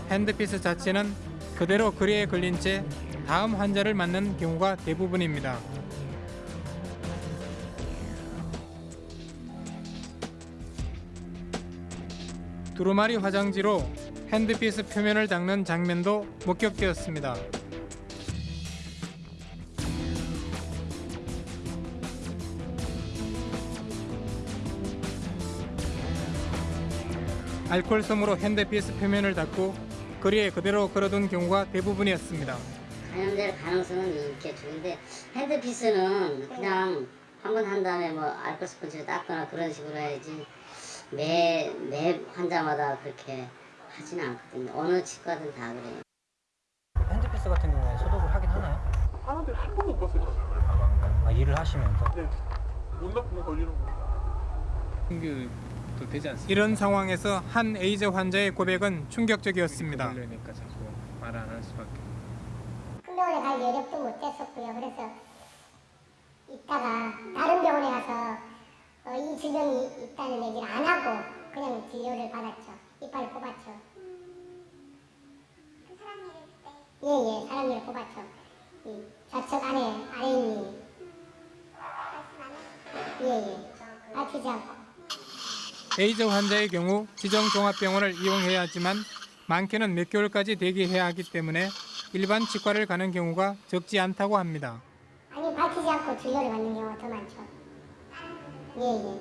핸드피스 자체는 그대로 거리에 걸린 채 다음 환자를 맞는 경우가 대부분입니다. 두루마리 화장지로 핸드피스 표면을 닦는 장면도 목격되었습니다. 알코올 솜으로 handpiece 표면을 닦고 걸이에 그대로 걸어둔 경우가 대부분이었습니다. 감염될 가능성은 이렇게 좋은데 handpiece는 그냥 한 번 한 다음에 뭐 알코올 스펀지로 닦거나 그런 식으로 해야지 매, 매 환자마다 그렇게 하진 않거든요. 어느 치과든 다 그래요. handpiece 같은 경우에 소독을 하긴 하나요? 하는데 한 번도 못 봤어요. 아, 일을 하시면서? 네. 못 나쁘면 걸리는 거. 충격 도 되지 않습니까? 이런 상황에서 한 에이즈 환자의 고백은 충격적이었습니다. 그러니까 자꾸 말 안 할 수밖에. 훈련에 갈 여력도 못 됐었고요. 그래서 이따가 다른 병원에 가서 어, 이 질병이 있다는 얘기를 안 하고 그냥 진료를 받았죠. 이빨을 뽑았죠. 예예, 사람 일을 뽑았죠. 이 좌측 안에 아래니 예예, 밝히지 않고. 에이즈 환자의 경우 지정 종합병원을 이용해야 하지만 많게는 몇 개월까지 대기해야 하기 때문에 일반 치과를 가는 경우가 적지 않다고 합니다. 아니 밝히지 않고 진료를 받는 경우가 더 많죠. 예예.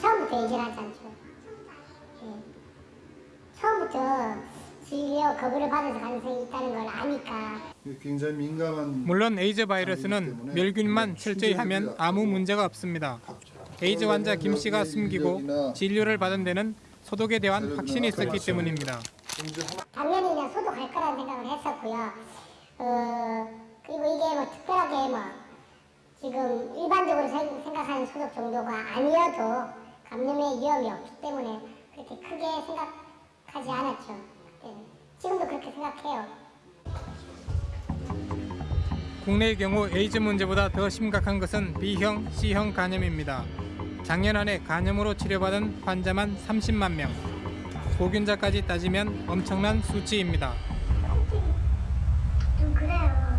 처음부터 얘기를 하지 않죠. 예. 처음부터 진료 거부를 받을 가능성이 있다는 걸 아니까 굉장히 민감한 물론 에이즈 바이러스는 멸균만 철저히 하면 아무 문제가 없습니다. 에이즈 환자 김 씨가 숨기고 진료를 받은 데는 소독에 대한 확신이 있었기 때문입니다. 당연히 그냥 소독할 거라는 생각을 했었고요. 어, 그리고 이게 뭐 특별하게 뭐 지금 일반적으로 생- 생각하는 소독 정도가 아니어도 감염의 위험이 없기 때문에 그렇게 크게 생각하지 않았죠. 그때는. 지금도 그렇게 생각해요. 국내의 경우 에이즈 문제보다 더 심각한 것은 B형, C형 간염입니다. 작년 한해 간염으로 치료받은 환자만 30만 명. 보균자까지 따지면 엄청난 수치입니다. 좀 그래요.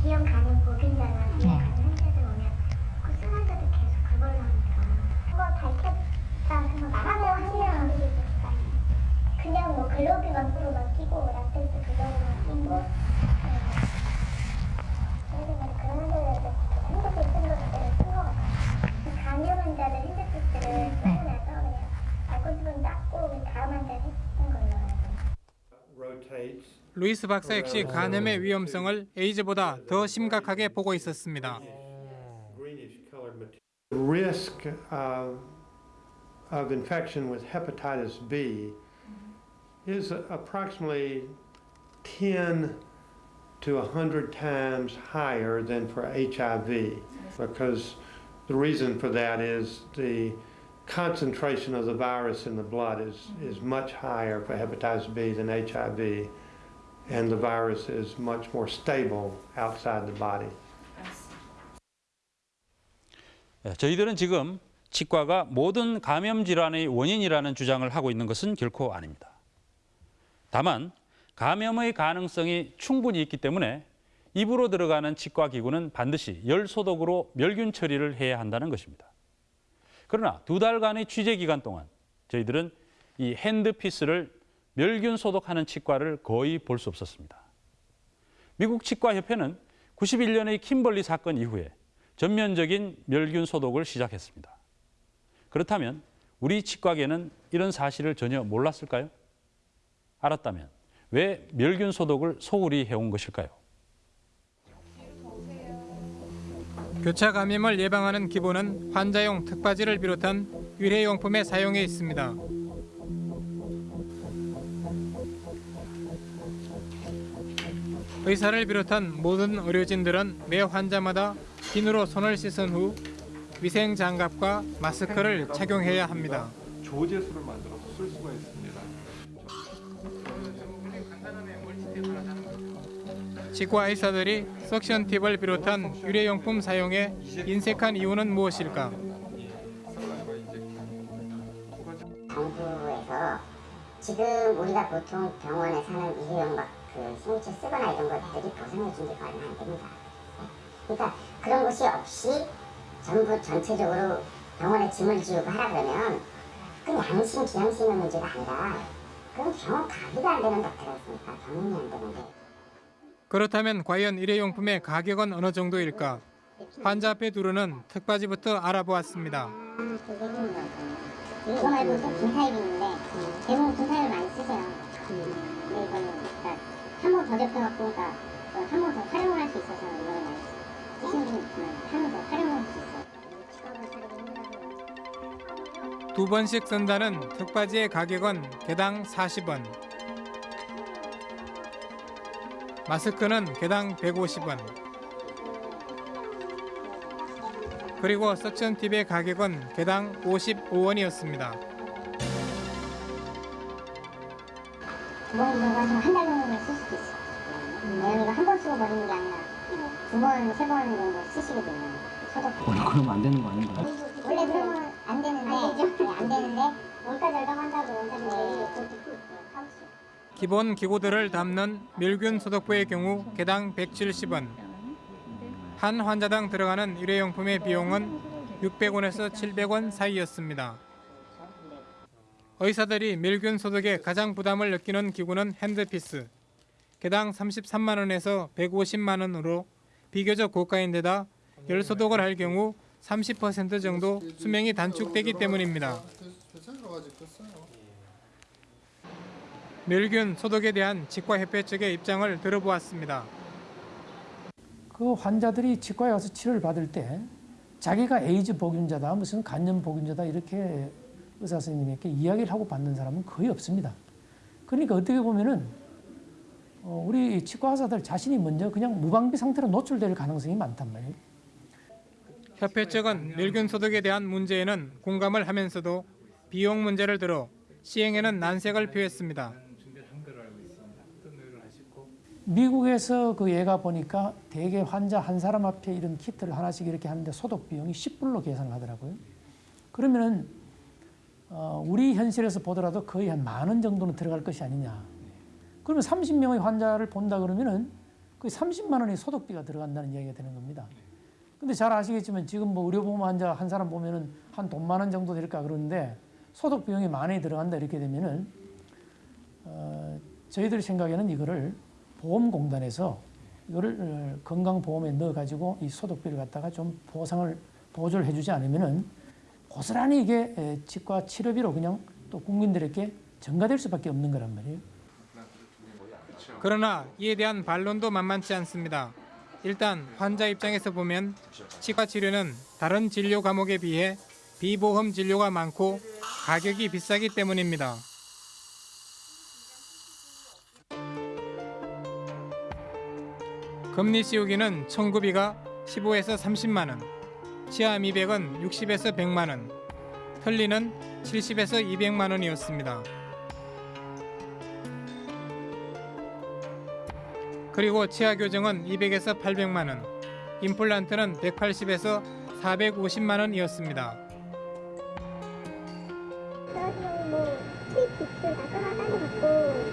비형 보균자나 비형 환자들 오면 그 계속 그걸로 하니까 그거 밝혔다 그거 나가면 한명 그냥 뭐 글로비만 끼 루이스 박사 역시 간염의 위험성을 에이즈보다 더 심각하게 보고 있었습니다. greenish colored material. The risk of, of infection with hepatitis B is approximately 10 to 100 times higher than for HIV because the reason for that is the concentration of the virus in the blood is, is much higher for hepatitis B than HIV and the virus is much more stable outside the body. 예, 저희들은 지금 치과가 모든 감염 질환의 원인이라는 주장을 하고 있는 것은 결코 아닙니다. 다만 감염의 가능성이 충분히 있기 때문에 입으로 들어가는 치과 기구는 반드시 열 소독으로 멸균 처리를 해야 한다는 것입니다. 그러나 두 달간의 취재 기간 동안 저희들은 이 핸드피스를 멸균 소독하는 치과를 거의 볼 수 없었습니다. 미국 치과협회는 91년의 킴벌리 사건 이후에 전면적인 멸균 소독을 시작했습니다. 그렇다면 우리 치과계는 이런 사실을 전혀 몰랐을까요? 알았다면 왜 멸균 소독을 소홀히 해온 것일까요? 교차 감염을 예방하는 기본은 환자용 특바지를 비롯한 일회용품의 사용에 있습니다. 의사를 비롯한 모든 의료진들은 매 환자마다 비누로 손을 씻은 후 위생 장갑과 마스크를 착용해야 합니다. 조제수를 만들어서 쓸 수가 있습니다. 치과 의사들이 석션 팁을 비롯한 유래용품 사용에 인색한 이유는 무엇일까? 정부에서 지금 우리가 보통 병원에 사는 일회용 막그 생체 쓰거나 이런 것들이 보상해 준 지가 얼마 안 됩니다. 그러니까 그런 것이 없이 전부 전체적으로 병원에 짐을 지우고 하라 그러면 그 양심, 기양심의 문제가 아니라 그건 병원 가기도 안 되는 닥터였으니까 병원이 안 되는데 그렇다면 과연 일회용품의 가격은 어느 정도일까? 환자 앞에 두르는 특바지부터 알아보았습니다. 이거 말고 또 분사입 있는데 대부분 분사입을 많이 쓰세요 근데 이거는 그러니까 한번 더 접혀갖고 그러니까 한 번 더 활용을 할수 있어서 이거는 많이 쓰시는 분이 있지만 한 번 더 활용을 할수 있어요 두 번씩 쓴다는 특바지의 가격은 개당 40원. 마스크는 개당 150원. 그리고 석션 팁의 가격은 개당 55원이었습니다. 두번 들어가시면 한달 정도는 쓸 수도 있어요 왜냐면 이거 한번 쓰고 버리는 게 아니라 두 번, 세 번 정도 쓰시게 되면 소독 그러면 안 되는 거 아닌가요? 원래 그러면 안 되는데 네, 안 되는데 원가 절감한다고 원장님이 기본 기구들을 담는 멸균 소독부의 경우 개당 170원. 한 환자당 들어가는 일회용품의 비용은 600원에서 700원 사이였습니다. 의사들이 멸균 소독에 가장 부담을 느끼는 기구는 핸드피스. 개당 33만 원에서 150만 원으로 비교적 고가인데다 열 소독을 할 경우 30% 정도 수명이 단축되기 때문입니다. 멸균 소독에 대한 치과협회 측의 입장을 들어보았습니다. 그 환자들이 치과에 가서 치료를 받을 때 자기가 에이즈 보균자다, 무슨 간염 보균자다 이렇게 의사 선생님에게 이야기를 하고 받는 사람은 거의 없습니다. 그러니까 어떻게 보면은 어, 우리 치과 의사들 자신이 먼저 그냥 무방비 상태로 노출될 가능성이 많단 말이에요. 협회 측은 멸균 소독에 대한 문제에는 공감을 하면서도 비용 문제를 들어 시행에는 난색을 표했습니다. 미국에서 그 얘가 보니까 대개 환자 한 사람 앞에 이런 키트를 하나씩 이렇게 하는데 소독 비용이 10불로 계산을 하더라고요. 그러면은 어, 우리 현실에서 보더라도 거의 한 만 원 정도는 들어갈 것이 아니냐. 그러면 30명의 환자를 본다 그러면은 거의 30만 원의 소독비가 들어간다는 이야기가 되는 겁니다. 근데 잘 아시겠지만 지금 뭐 의료보험 환자 한 사람 보면은 한 돈 만 원 정도 될까 그러는데 소독 비용이 만 원이 들어간다 이렇게 되면은 어, 저희들 생각에는 이거를 보험공단에서 이거를 어, 건강보험에 넣어가지고 이 소독비를 갖다가 좀 보상을 보조를 해주지 않으면은 고스란히 이게 에, 치과 치료비로 그냥 또 국민들에게 전가될 수밖에 없는 거란 말이에요. 그러나 이에 대한 반론도 만만치 않습니다. 일단 환자 입장에서 보면 치과 치료는 다른 진료 과목에 비해 비보험 진료가 많고 가격이 비싸기 때문입니다. 금리 씌우기는 청구비가 15에서 30만 원, 치아 미백은 60에서 100만 원, 틀니는 70에서 200만 원이었습니다. 그리고 치아 교정은 200에서 800만 원, 임플란트는 180에서 450만 원이었습니다. 뭐 수입 빚을 다 끊어가는 것도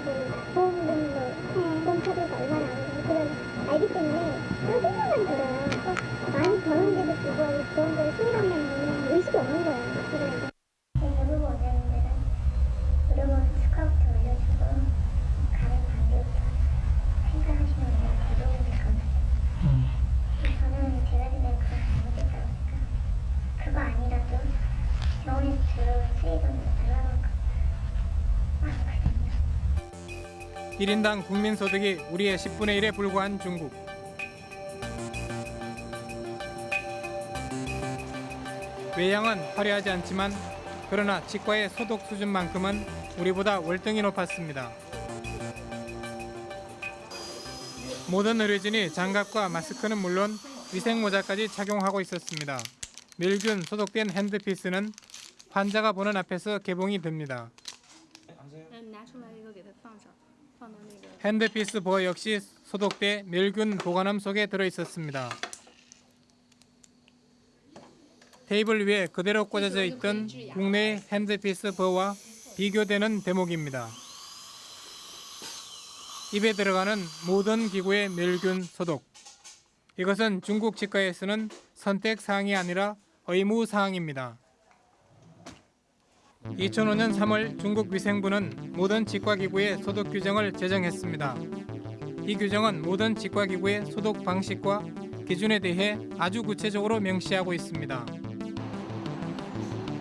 그 보험금 뭐 보험 처리가 얼마나 그런 알기 때문에 그런 생각만 들어요. 그래서 많이 버는데도 불구하고 보험금을 수입한다는 의식이 없는 거예요. 그래서 의료보 원장님들은 의료보험 스카우트 올려주고 단계부터 생각하시는 게 대부분 감사해요. 저는 제가 생각에 그거 잘못됐다고 생각해요. 그거 아니라도 병원에서 수익은 달라고 1인당 국민 소득이 우리의 10분의 1에 불과한 중국. 외향은 화려하지 않지만 그러나 치과의 소독 수준만큼은 우리보다 월등히 높았습니다. 모든 의료진이 장갑과 마스크는 물론 위생모자까지 착용하고 있었습니다. 밀균 소독된 핸드피스는 환자가 보는 앞에서 개봉이 됩니다. 핸드피스 보어 역시 소독돼 밀균 보관함 속에 들어있었습니다. 테이블 위에 그대로 꽂아져 있던 국내의 핸드피스 버와 비교되는 대목입니다. 입에 들어가는 모든 기구의 멸균 소독. 이것은 중국 치과에서는 선택 사항이 아니라 의무 사항입니다. 2005년 3월 중국 위생부는 모든 치과기구의 소독 규정을 제정했습니다. 이 규정은 모든 치과기구의 소독 방식과 기준에 대해 아주 구체적으로 명시하고 있습니다.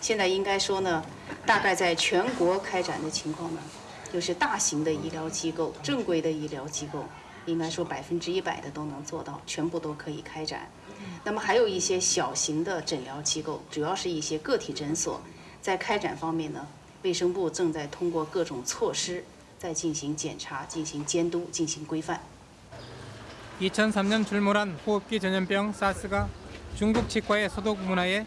现在应该说呢，大概在全国开展的情况呢，就是大型的医疗机构、正规的医疗机构，应该说百分之一百的都能做到，全部都可以开展。那么还有一些小型的诊疗机构，主要是一些个体诊所，在开展方面呢，卫生部正在通过各种措施在进行检查、进行监督、进行规范。 2003년 출몰한 호흡기 전염병 사스가 중국 치과의 소독 문화에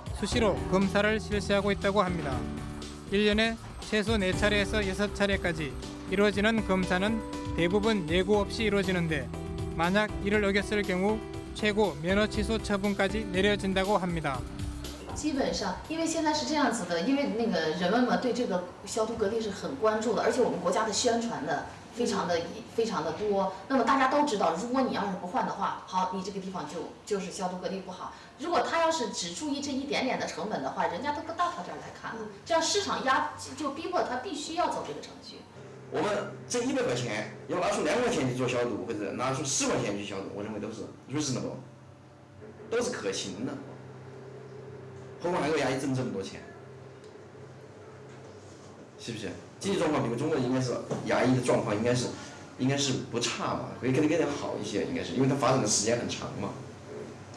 수시로 검사를 실시하고 있다고 합니다. 1년에 최소 4차례에서 6차례까지 이루어지는 검사는 대부분 예고 없이 이루어지는데 만약 이를 어겼을 경우 최고 면허 취소 처분까지 내려진다고 합니다. 基本上，因为现在是这样子的，因为那个人们嘛对这个消毒隔离是很关注的，而且我们国家的宣传的 非常的非常的多。那么大家都知道，如果你要是不换的话，好，你这个地方就就是消毒隔离不好。如果他要是只注意这一点点的成本的话，人家都不到他这儿来看了。这样市场压就逼迫他必须要走这个程序。我们这一百块钱要拿出两块钱去做消毒，或者拿出十块钱去消毒，我认为都是 reasonable，都是可行的。何况还有牙医挣这么多钱，是不是？经济状况比如中国应该是牙医的状况应该是应该是不差嘛，会更更加好一些，应该是因为它发展的时间很长嘛，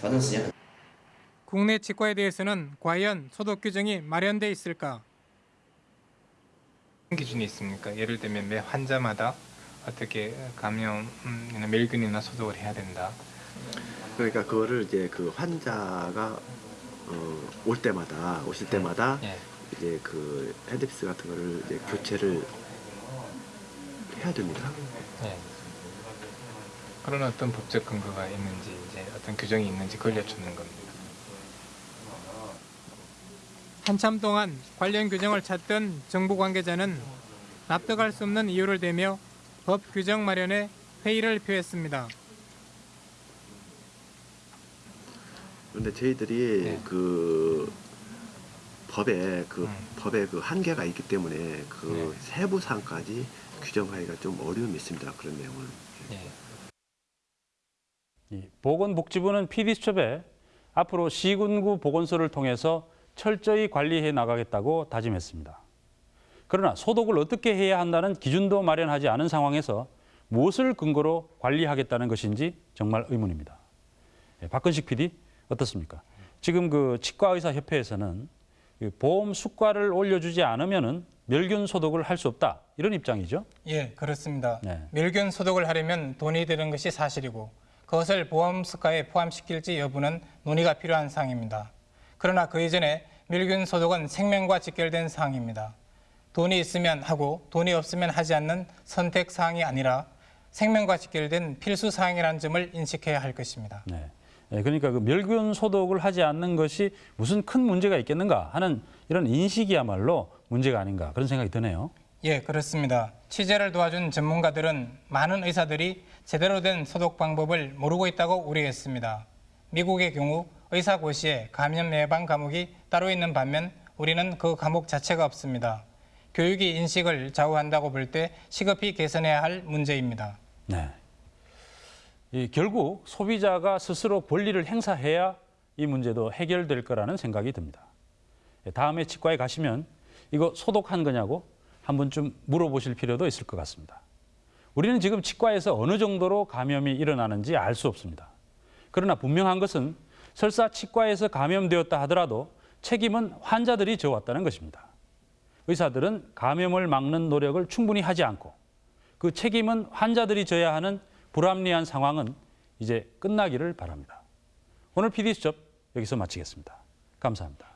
发展时间很。 국내 치과에 대해서는 과연 소독 규정이 마련돼 있을까? 기준이 있습니까? 예를 들면 매 환자마다 어떻게 감염이나 멸균이나 소독을 해야 된다. 그러니까 그거를 이제 그 환자가 어, 올 때마다 오실 때마다 예. 이제 그 핸드피스 같은 거를 이제 교체를 해야 됩니다. 예. 그런 어떤 법적 근거가 있는지 이제 어떤 규정이 있는지 그걸 여쭙는 겁니다. 한참 동안 관련 규정을 찾던 정부 관계자는 납득할 수 없는 이유를 대며 법 규정 마련에 회의를 표했습니다. 그런데 저희들이 그 법에 그 법에 그 한계가 있기 때문에 그 세부 사항까지 규정하기가 좀 어려움이 있습니다. 그런 내용을. 이 보건복지부는 PD수첩에 앞으로 시군구 보건소를 통해서 철저히 관리해 나가겠다고 다짐했습니다. 그러나 소독을 어떻게 해야 한다는 기준도 마련하지 않은 상황에서 무엇을 근거로 관리하겠다는 것인지 정말 의문입니다. 예, 박근식 PD 어떻습니까? 지금 그 치과의사협회에서는 이 보험 수가를 올려주지 않으면은 멸균 소독을 할 수 없다 이런 입장이죠. 예, 그렇습니다. 네. 멸균 소독을 하려면 돈이 드는 것이 사실이고 그것을 보험 수가에 포함시킬지 여부는 논의가 필요한 사항입니다. 그러나 그 이전에 멸균 소독은 생명과 직결된 사항입니다. 돈이 있으면 하고 돈이 없으면 하지 않는 선택 사항이 아니라 생명과 직결된 필수 사항이라는 점을 인식해야 할 것입니다. 네. 예, 그러니까 그 멸균 소독을 하지 않는 것이 무슨 큰 문제가 있겠는가 하는 이런 인식이야말로 문제가 아닌가 그런 생각이 드네요. 예, 그렇습니다. 취재를 도와준 전문가들은 많은 의사들이 제대로 된 소독 방법을 모르고 있다고 우려했습니다. 미국의 경우 의사 고시에 감염 예방 과목이 따로 있는 반면 우리는 그 과목 자체가 없습니다. 교육이 인식을 좌우한다고 볼 때 시급히 개선해야 할 문제입니다. 네. 이 결국 소비자가 스스로 권리를 행사해야 이 문제도 해결될 거라는 생각이 듭니다. 예, 다음에 치과에 가시면 이거 소독한 거냐고 한 번쯤 물어보실 필요도 있을 것 같습니다. 우리는 지금 치과에서 어느 정도로 감염이 일어나는지 알 수 없습니다. 그러나 분명한 것은 설사 치과에서 감염되었다 하더라도 책임은 환자들이 져왔다는 것입니다. 의사들은 감염을 막는 노력을 충분히 하지 않고 그 책임은 환자들이 져야 하는 불합리한 상황은 이제 끝나기를 바랍니다. 오늘 PD 수첩 여기서 마치겠습니다. 감사합니다.